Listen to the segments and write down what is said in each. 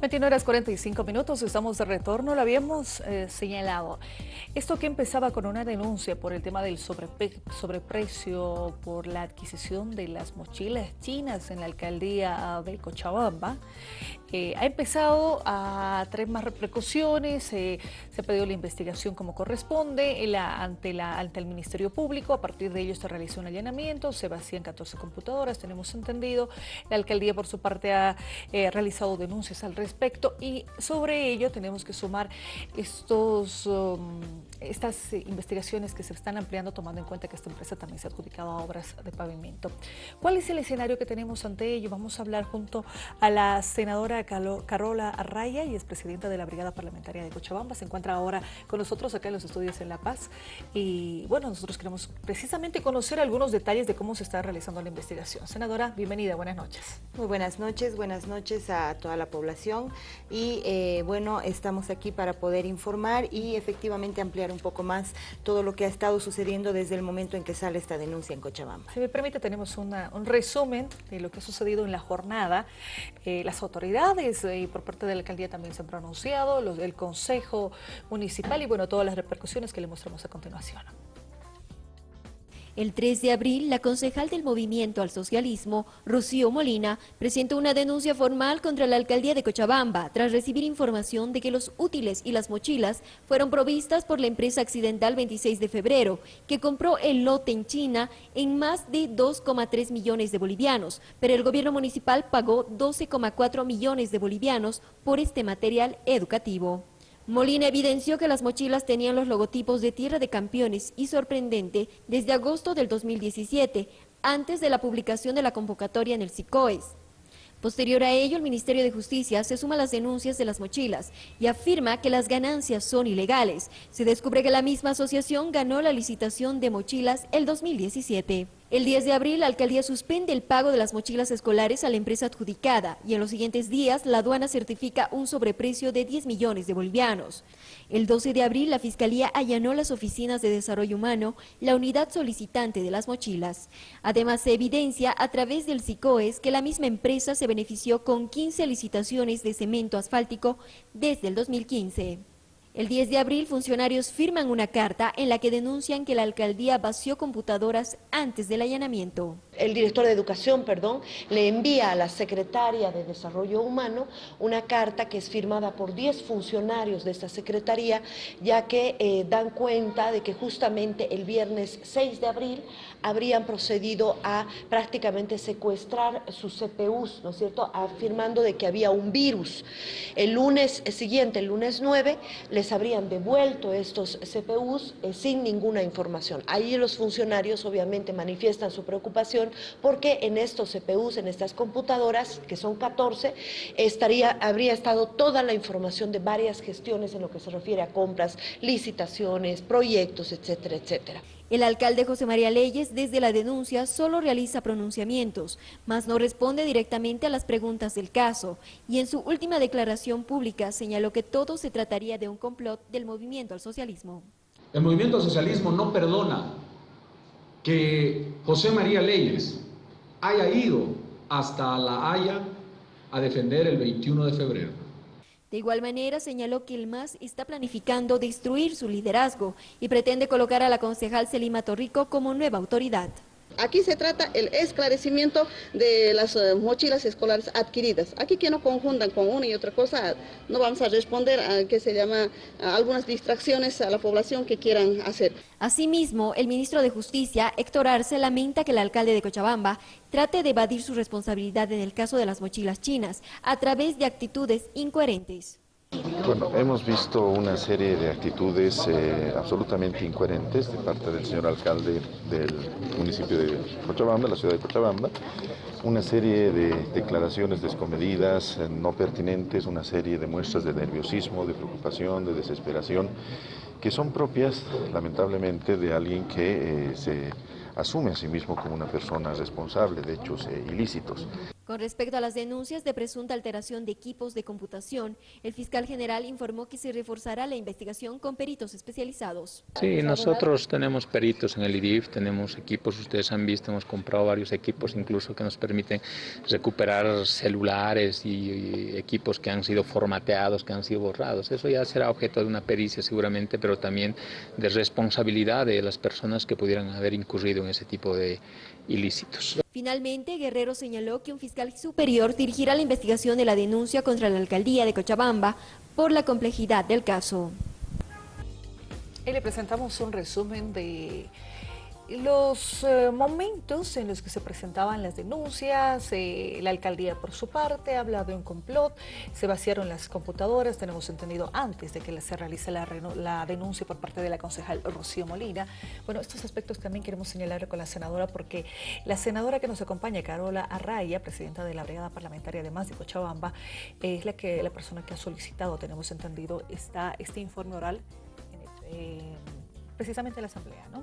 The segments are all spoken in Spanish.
21 horas 45 minutos, estamos de retorno, lo habíamos eh, señalado. Esto que empezaba con una denuncia por el tema del sobreprecio por la adquisición de las mochilas chinas en la alcaldía de Cochabamba, eh, ha empezado a traer más repercusiones, eh, se ha pedido la investigación como corresponde ante, el Ministerio Público, a partir de ello se realizó un allanamiento, se vacían 14 computadoras, tenemos entendido, la alcaldía por su parte ha realizado denuncias al respecto y sobre ello tenemos que sumar estos, um, estas investigaciones que se están ampliando tomando en cuenta que esta empresa también se ha adjudicado a obras de pavimento. ¿Cuál es el escenario que tenemos ante ello? Vamos a hablar junto a la senadora Carola Arraya y es presidenta de la Brigada Parlamentaria de Cochabamba. Se encuentra ahora con nosotros acá en los estudios en La Paz y bueno, nosotros queremos precisamente conocer algunos detalles de cómo se está realizando la investigación. Senadora, bienvenida, buenas noches. Muy buenas noches, buenas noches a toda la población y eh, bueno, estamos aquí para poder informar y efectivamente ampliar un poco más todo lo que ha estado sucediendo desde el momento en que sale esta denuncia en Cochabamba. Si me permite, tenemos un resumen de lo que ha sucedido en la jornada. Eh, las autoridades eh, y por parte de la alcaldía también se han pronunciado, del Consejo Municipal y bueno, todas las repercusiones que le mostramos a continuación. El 3 de abril, la concejal del Movimiento al Socialismo, Rocío Molina, presentó una denuncia formal contra la alcaldía de Cochabamba tras recibir información de que los útiles y las mochilas fueron provistas por la empresa accidental 26 de febrero, que compró el lote en China en más de 2,3 millones de bolivianos, pero el gobierno municipal pagó 12,4 millones de bolivianos por este material educativo. Molina evidenció que las mochilas tenían los logotipos de Tierra de Campeones y sorprendente desde agosto del 2017, antes de la publicación de la convocatoria en el SICOES. Posterior a ello, el Ministerio de Justicia se suma a las denuncias de las mochilas y afirma que las ganancias son ilegales. Se descubre que la misma asociación ganó la licitación de mochilas el 2017. El 10 de abril, la alcaldía suspende el pago de las mochilas escolares a la empresa adjudicada y en los siguientes días la aduana certifica un sobreprecio de 10 millones de bolivianos. El 12 de abril, la Fiscalía allanó las oficinas de desarrollo humano, la unidad solicitante de las mochilas. Además, se evidencia a través del SICOES que la misma empresa se benefició con 15 licitaciones de cemento asfáltico desde el 2015. El 10 de abril, funcionarios firman una carta en la que denuncian que la alcaldía vació computadoras antes del allanamiento. El director de educación, perdón, le envía a la secretaria de Desarrollo Humano una carta que es firmada por 10 funcionarios de esta secretaría, ya que eh, dan cuenta de que justamente el viernes 6 de abril habrían procedido a prácticamente secuestrar sus CPUs, ¿no es cierto?, afirmando de que había un virus. El lunes siguiente, el lunes 9, les habrían devuelto estos CPUs eh, sin ninguna información. Ahí los funcionarios obviamente manifiestan su preocupación porque en estos CPUs, en estas computadoras, que son 14, estaría, habría estado toda la información de varias gestiones en lo que se refiere a compras, licitaciones, proyectos, etcétera, etcétera. El alcalde José María Leyes, desde la denuncia, solo realiza pronunciamientos, mas no responde directamente a las preguntas del caso, y en su última declaración pública señaló que todo se trataría de un complot del movimiento al socialismo. El movimiento al socialismo no perdona que José María Leyes haya ido hasta La Haya a defender el 21 de febrero. De igual manera, señaló que el MAS está planificando destruir su liderazgo y pretende colocar a la concejal Selima Torrico como nueva autoridad. Aquí se trata el esclarecimiento de las eh, mochilas escolares adquiridas. Aquí que no conjuntan con una y otra cosa, no vamos a responder a que se llama algunas distracciones a la población que quieran hacer. Asimismo, el ministro de Justicia, Héctor Arce, lamenta que el alcalde de Cochabamba trate de evadir su responsabilidad en el caso de las mochilas chinas a través de actitudes incoherentes. Bueno, hemos visto una serie de actitudes eh, absolutamente incoherentes de parte del señor alcalde del municipio de Cochabamba, la ciudad de Cochabamba, una serie de declaraciones descomedidas, eh, no pertinentes, una serie de muestras de nerviosismo, de preocupación, de desesperación, que son propias, lamentablemente, de alguien que eh, se asume a sí mismo como una persona responsable de hechos ilícitos. Con respecto a las denuncias de presunta alteración de equipos de computación, el fiscal general informó que se reforzará la investigación con peritos especializados. Sí, nosotros tenemos peritos en el IDIF, tenemos equipos, ustedes han visto, hemos comprado varios equipos incluso que nos permiten recuperar celulares y, equipos que han sido formateados, que han sido borrados. Eso ya será objeto de una pericia seguramente, pero también de responsabilidad de las personas que pudieran haber incurrido en ese tipo de ilícitos. Finalmente, Guerrero señaló que un fiscal superior dirigirá la investigación de la denuncia contra la alcaldía de Cochabamba por la complejidad del caso. Y le presentamos un resumen de los eh, momentos en los que se presentaban las denuncias, eh, la alcaldía por su parte ha hablado de un complot, se vaciaron las computadoras, tenemos entendido antes de que se realice la, denuncia por parte de la concejal Rocío Molina. Bueno, estos aspectos también queremos señalar con la senadora porque la senadora que nos acompaña, Carola Arraya, presidenta de la Brigada Parlamentaria de Más de Cochabamba, es la, que, la persona que ha solicitado, tenemos entendido, esta, este informe oral eh, precisamente en la Asamblea, ¿no?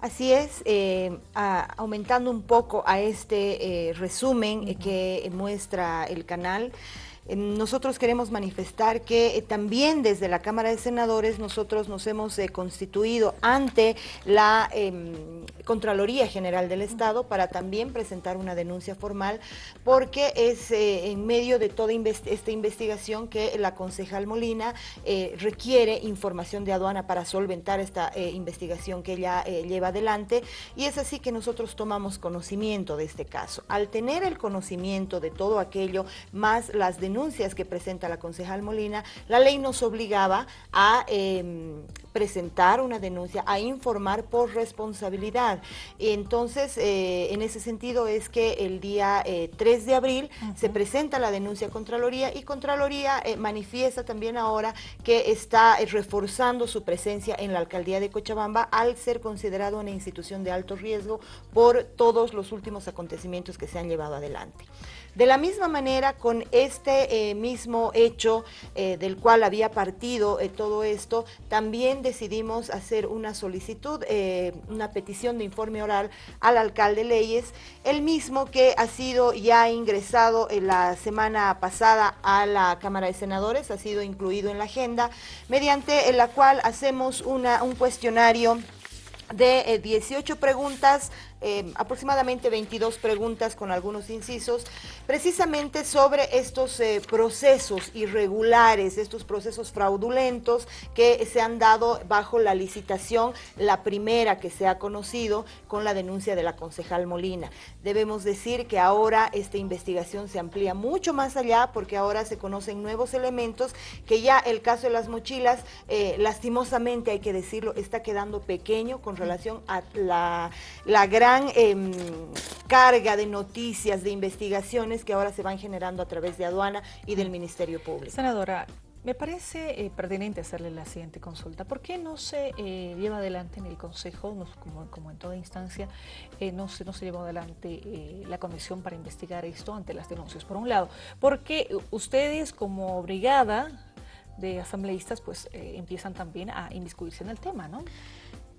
Así es, eh, aumentando un poco a este eh, resumen que muestra el canal, nosotros queremos manifestar que eh, también desde la Cámara de Senadores nosotros nos hemos eh, constituido ante la em, Contraloría General del Estado para también presentar una denuncia formal porque es eh, en medio de toda esta investigación que la concejal Molina requiere información de aduana para solventar esta investigación que ella lleva adelante y es así que nosotros tomamos conocimiento de este caso. Al tener el conocimiento de todo aquello más las denuncias denuncias que presenta la concejal Molina, la ley nos obligaba a em, presentar una denuncia, a informar por responsabilidad. Entonces, eh, en ese sentido es que el día 3 eh, de abril se presenta la denuncia a Contraloría y Contraloría eh, manifiesta también ahora que está reforzando su presencia en la alcaldía de Cochabamba al ser considerado una institución de alto riesgo por todos los últimos acontecimientos que se han llevado adelante. De la misma manera, con este eh, mismo hecho eh, del cual había partido eh, todo esto, también decidimos hacer una solicitud, una petición de informe oral al alcalde Leyes, el mismo que ha sido ya ingresado la semana pasada a la Cámara de Senadores, ha sido incluido en la agenda, mediante la cual hacemos una, un cuestionario de 18 preguntas eh, aproximadamente 22 preguntas con algunos incisos, precisamente sobre estos eh, procesos irregulares, estos procesos fraudulentos que se han dado bajo la licitación, la primera que se ha conocido con la denuncia de la concejal Molina. Debemos decir que ahora esta investigación se amplía mucho más allá porque ahora se conocen nuevos elementos que ya el caso de las mochilas, eh, lastimosamente hay que decirlo, está quedando pequeño con relación a la, la gran gran em, carga de noticias, de investigaciones que ahora se van generando a través de aduana y del Ministerio Público. Senadora, me parece eh, pertinente hacerle la siguiente consulta. ¿Por qué no se eh, lleva adelante en el Consejo, como, en toda instancia, eh, no, se, no se adelante la comisión para investigar esto ante las denuncias? Por un lado, porque ustedes como brigada de asambleístas pues empiezan también a inmiscuirse en el tema, ¿no?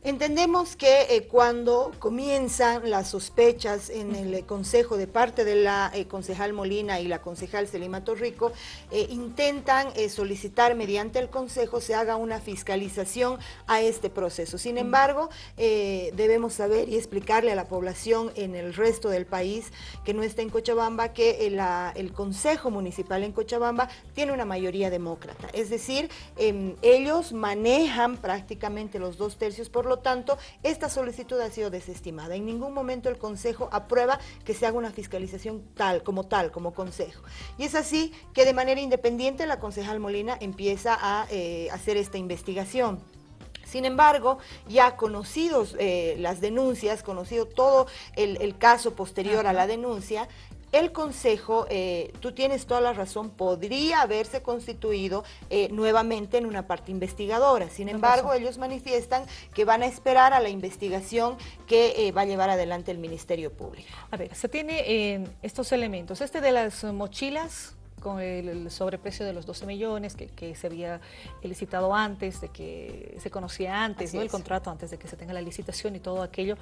Entendemos que eh, cuando comienzan las sospechas en el eh, Consejo de parte de la eh, concejal Molina y la concejal Selima Torrico, intentan solicitar mediante el Consejo se haga una fiscalización a este proceso. Sin embargo, debemos saber y explicarle a la población en el resto del país que no está en Cochabamba, que el Consejo Municipal en Cochabamba tiene una mayoría demócrata. Es decir, em, ellos manejan prácticamente los dos tercios por lo tanto, esta solicitud ha sido desestimada. En ningún momento el Consejo aprueba que se haga una fiscalización tal, como tal, como Consejo. Y es así que de manera independiente la concejal Molina empieza a eh, hacer esta investigación. Sin embargo, ya conocidos eh, las denuncias, conocido todo el, caso posterior a la denuncia, el Consejo, eh, tú tienes toda la razón, podría haberse constituido eh, nuevamente en una parte investigadora. Sin embargo, ellos manifiestan que van a esperar a la investigación que eh, va a llevar adelante el Ministerio Público. A ver, se tiene estos elementos. Este de las mochilas con el, sobreprecio de los 12 millones que, se había licitado antes, de que se conocía antes, ¿no? el contrato antes de que se tenga la licitación y todo aquello,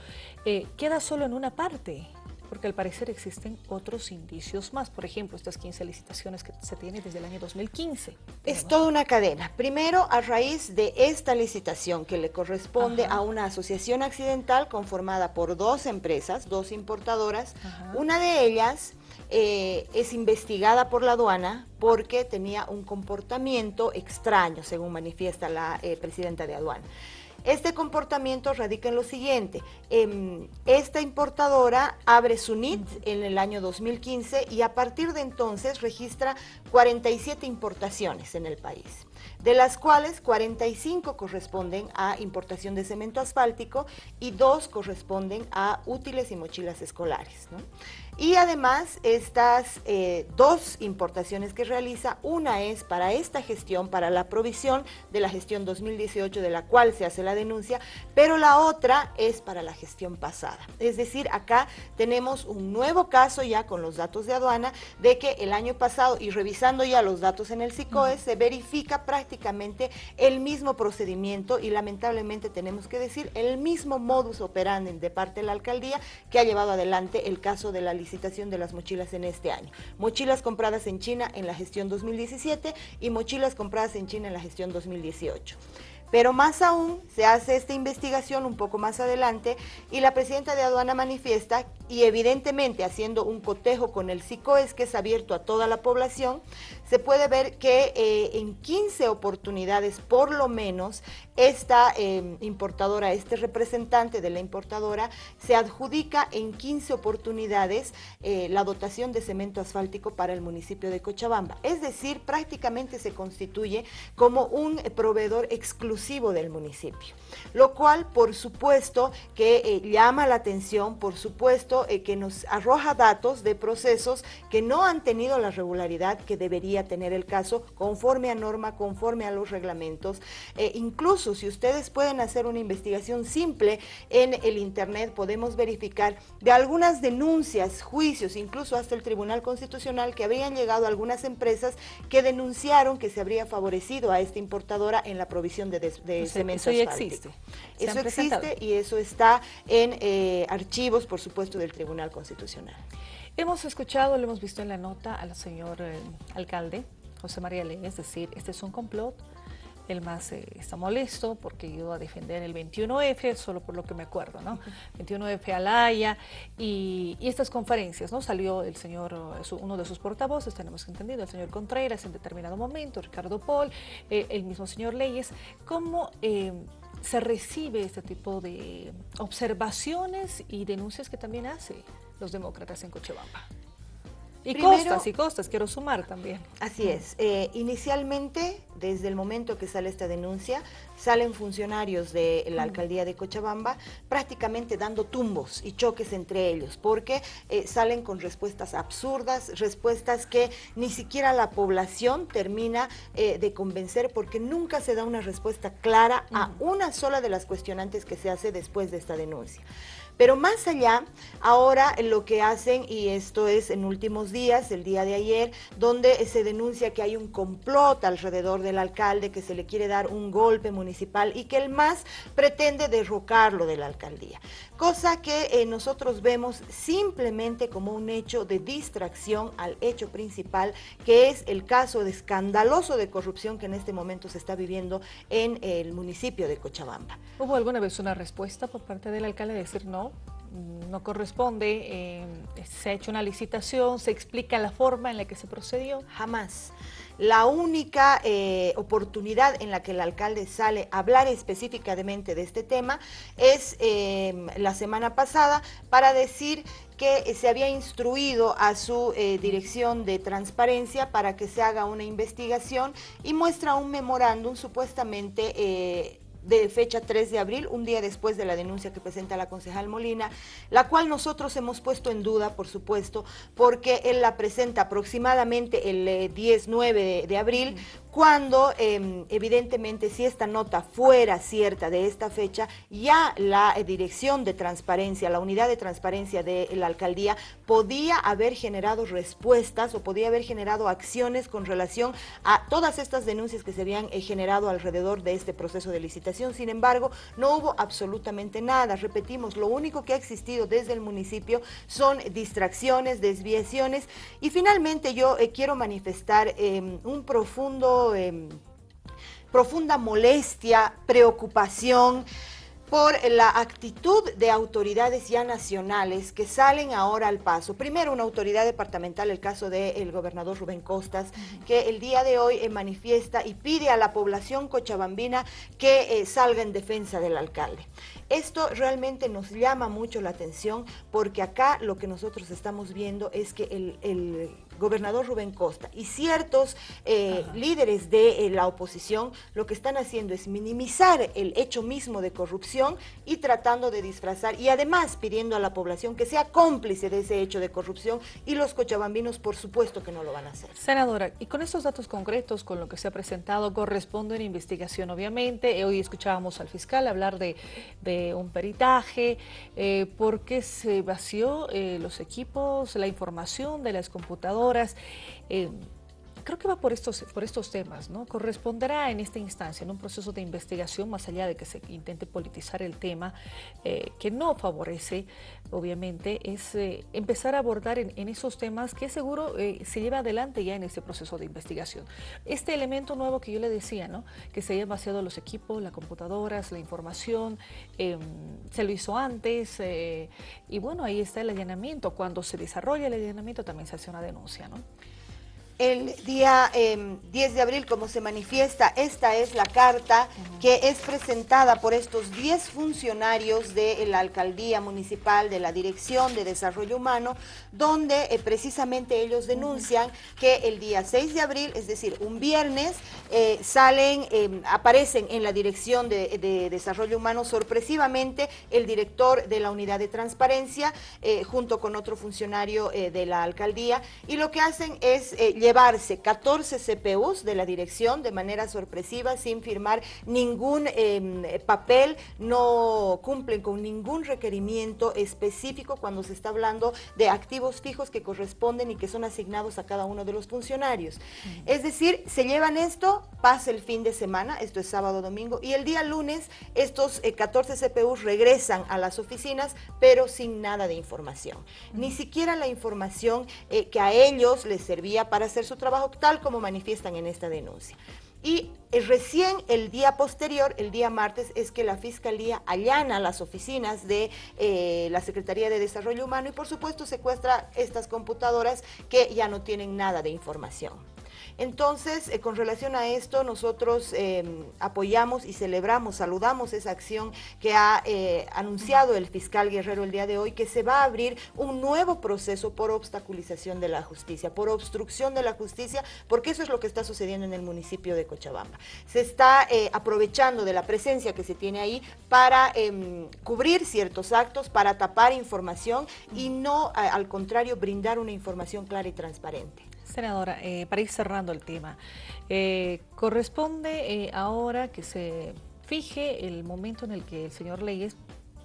queda solo en una parte Porque al parecer existen otros indicios más, por ejemplo, estas 15 licitaciones que se tienen desde el año 2015. Es toda una cadena. Primero, a raíz de esta licitación que le corresponde a una asociación accidental conformada por dos empresas, dos importadoras, una de ellas eh, es investigada por la aduana porque tenía un comportamiento extraño, según manifiesta la eh, presidenta de aduana. Este comportamiento radica en lo siguiente, em, esta importadora abre su NIT en el año 2015 y a partir de entonces registra 47 importaciones en el país de las cuales 45 corresponden a importación de cemento asfáltico y dos corresponden a útiles y mochilas escolares. Y además, estas eh, dos importaciones que realiza, una es para esta gestión, para la provisión de la gestión 2018 de la cual se hace la denuncia, pero la otra es para la gestión pasada. Es decir, acá tenemos un nuevo caso ya con los datos de aduana de que el año pasado, y revisando ya los datos en el SICOE, se verifica prácticamente el mismo procedimiento y lamentablemente tenemos que decir el mismo modus operandi de parte de la alcaldía que ha llevado adelante el caso de la licitación de las mochilas en este año. Mochilas compradas en China en la gestión 2017 y mochilas compradas en China en la gestión 2018. Pero más aún, se hace esta investigación un poco más adelante y la presidenta de aduana manifiesta, y evidentemente haciendo un cotejo con el SICOES que es abierto a toda la población, se puede ver que eh, en 15 oportunidades por lo menos esta em, importadora, este representante de la importadora se adjudica en 15 oportunidades eh, la dotación de cemento asfáltico para el municipio de Cochabamba. Es decir, prácticamente se constituye como un proveedor exclusivo del municipio, lo cual por supuesto que eh, llama la atención, por supuesto que nos arroja datos de procesos que no han tenido la regularidad que debería tener el caso conforme a norma, conforme a los reglamentos. Eh, incluso si ustedes pueden hacer una investigación simple en el internet, podemos verificar de algunas denuncias, juicios, incluso hasta el Tribunal Constitucional que habrían llegado algunas empresas que denunciaron que se habría favorecido a esta importadora en la provisión de, de Eso ya existe. Eso existe y eso está en eh, archivos, por supuesto, del Tribunal Constitucional. Hemos escuchado, lo hemos visto en la nota al señor eh, alcalde, José María Ley, es decir, este es un complot, el más eh, está molesto porque iba a defender el 21F, solo por lo que me acuerdo, ¿no? 21F Alaya y, y estas conferencias, ¿no? Salió el señor, eh, uno de sus portavoces, tenemos entendido, el señor Contreras en determinado momento, Ricardo Paul, el mismo señor Leyes, ¿cómo se recibe este tipo de observaciones y denuncias que también hace? Los demócratas en Cochabamba. Y costas y costas, quiero sumar también. Así es. Eh, inicialmente, desde el momento que sale esta denuncia, salen funcionarios de la alcaldía de Cochabamba prácticamente dando tumbos y choques entre ellos, porque eh, salen con respuestas absurdas, respuestas que ni siquiera la población termina eh, de convencer, porque nunca se da una respuesta clara a una sola de las cuestionantes que se hace después de esta denuncia. Pero más allá, ahora lo que hacen, y esto es en últimos días, el día de ayer, donde se denuncia que hay un complot alrededor del alcalde, que se le quiere dar un golpe municipal y que el MAS pretende derrocarlo de la alcaldía. Cosa que eh, nosotros vemos simplemente como un hecho de distracción al hecho principal, que es el caso de escandaloso de corrupción que en este momento se está viviendo en el municipio de Cochabamba. ¿Hubo alguna vez una respuesta por parte del alcalde de decir no? no corresponde, eh, se ha hecho una licitación, se explica la forma en la que se procedió. Jamás. La única eh, oportunidad en la que el alcalde sale a hablar específicamente de este tema es em, la semana pasada para decir que se había instruido a su eh, dirección de transparencia para que se haga una investigación y muestra un memorándum supuestamente de fecha 3 de abril, un día después de la denuncia que presenta la concejal Molina, la cual nosotros hemos puesto en duda, por supuesto, porque él la presenta aproximadamente el 10-9 eh, de, abril, cuando em, evidentemente si esta nota fuera cierta de esta fecha, ya la eh, dirección de transparencia, la unidad de transparencia de la alcaldía podía haber generado respuestas o podía haber generado acciones con relación a todas estas denuncias que se habían eh, generado alrededor de este proceso de licitación. Sin embargo, no hubo absolutamente nada. Repetimos, lo único que ha existido desde el municipio son distracciones, desviaciones y finalmente yo eh, quiero manifestar em, un profundo, em, profunda molestia, preocupación, por la actitud de autoridades ya nacionales que salen ahora al paso. Primero, una autoridad departamental, el caso del gobernador Rubén Costas, que el día de hoy eh, manifiesta y pide a la población cochabambina que eh, salga en defensa del alcalde. Esto realmente nos llama mucho la atención porque acá lo que nosotros estamos viendo es que el, gobernador Rubén Costa y ciertos eh, líderes de eh, la oposición lo que están haciendo es minimizar el hecho mismo de corrupción y tratando de disfrazar y además pidiendo a la población que sea cómplice de ese hecho de corrupción y los cochabambinos por supuesto que no lo van a hacer. Senadora, y con estos datos concretos, con lo que se ha presentado, corresponde una investigación obviamente. Hoy escuchábamos al fiscal hablar de un peritaje, eh, porque se vació eh, los equipos, la información de las computadoras. Eh, creo que va por estos, por estos temas, ¿no? Corresponderá en esta instancia, en un proceso de investigación, más allá de que se intente politizar el tema, eh, que no favorece, obviamente, es eh, empezar a abordar en, esos temas que seguro eh, se lleva adelante ya en este proceso de investigación. Este elemento nuevo que yo le decía, ¿no? Que se haya vaciado los equipos, las computadoras, la información, em, se lo hizo antes, y bueno, ahí está el allanamiento. Cuando se desarrolla el allanamiento también se hace una denuncia, ¿no? El día 10 em, de abril, como se manifiesta, esta es la carta que es presentada por estos 10 funcionarios de la Alcaldía Municipal, de la Dirección de Desarrollo Humano, donde eh, precisamente ellos denuncian que el día 6 de abril, es decir, un viernes, eh, salen, em, aparecen en la Dirección de, Desarrollo Humano sorpresivamente el director de la Unidad de Transparencia, eh, junto con otro funcionario de la Alcaldía, y lo que hacen es llevarse 14 CPUs de la dirección de manera sorpresiva sin firmar ningún em, papel, no cumplen con ningún requerimiento específico cuando se está hablando de activos fijos que corresponden y que son asignados a cada uno de los funcionarios. Es decir, se llevan esto, pasa el fin de semana, esto es sábado, domingo, y el día lunes estos 14 eh, CPUs regresan a las oficinas, pero sin nada de información. Ni siquiera la información eh, que a ellos les servía para hacer su trabajo tal como manifiestan en esta denuncia. Y eh, recién el día posterior, el día martes, es que la Fiscalía allana las oficinas de eh, la Secretaría de Desarrollo Humano y por supuesto secuestra estas computadoras que ya no tienen nada de información. Entonces, eh, con relación a esto, nosotros em, apoyamos y celebramos, saludamos esa acción que ha eh, anunciado el fiscal Guerrero el día de hoy, que se va a abrir un nuevo proceso por obstaculización de la justicia, por obstrucción de la justicia, porque eso es lo que está sucediendo en el municipio de Cochabamba. Se está eh, aprovechando de la presencia que se tiene ahí para em, cubrir ciertos actos, para tapar información y no, al contrario, brindar una información clara y transparente. Senadora, eh, para ir cerrando el tema, eh, corresponde eh, ahora que se fije el momento en el que el señor Leyes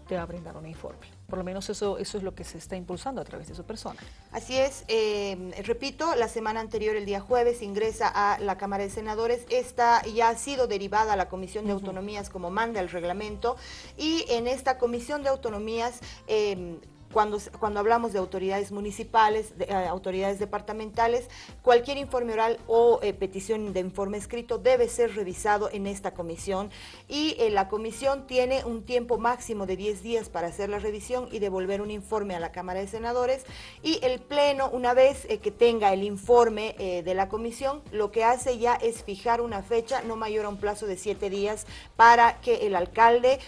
te va a brindar un informe. Por lo menos eso, eso es lo que se está impulsando a través de su persona. Así es, repito, la semana anterior, el día jueves, ingresa a la Cámara de Senadores. Esta ya ha sido derivada a la Comisión de Autonomías como manda el reglamento y en esta Comisión de Autonomías cuando, cuando hablamos de autoridades municipales, de, eh, autoridades departamentales, cualquier informe oral o eh, petición de informe escrito debe ser revisado en esta comisión. Y eh, la comisión tiene un tiempo máximo de 10 días para hacer la revisión y devolver un informe a la Cámara de Senadores. Y el Pleno, una vez que tenga el informe de la comisión, lo que hace ya es fijar una fecha no mayor a un plazo de 7 días para que el alcalde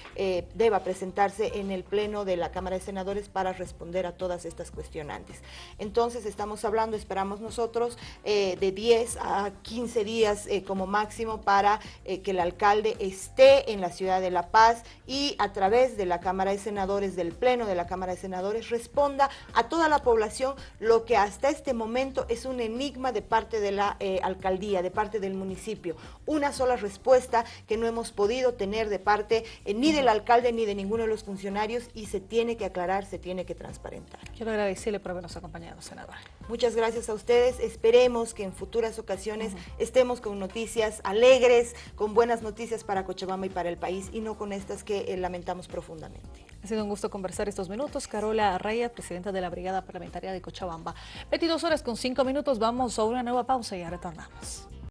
deba presentarse en el Pleno de la Cámara de Senadores para responder a todas estas cuestionantes. Entonces estamos hablando, esperamos nosotros, eh, de 10 a 15 días eh, como máximo para eh, que el alcalde esté en la ciudad de La Paz y a través de la Cámara de Senadores, del Pleno de la Cámara de Senadores, responda a toda la población lo que hasta este momento es un enigma de parte de la alcaldía, de parte del municipio. Una sola respuesta que no hemos podido tener de parte ni del alcalde ni de ninguno de los funcionarios y se tiene que aclarar, se tiene que transparentar. Quiero agradecerle por habernos acompañado, senadora. Muchas gracias a ustedes. Esperemos que en futuras ocasiones estemos con noticias alegres, con buenas noticias para Cochabamba y para el país y no con estas que eh, lamentamos profundamente. Ha sido un gusto conversar estos minutos. Carola Raya, presidenta de la Brigada Parlamentaria de Cochabamba. 22 horas con 5 minutos. Vamos a una nueva pausa y ya retornamos.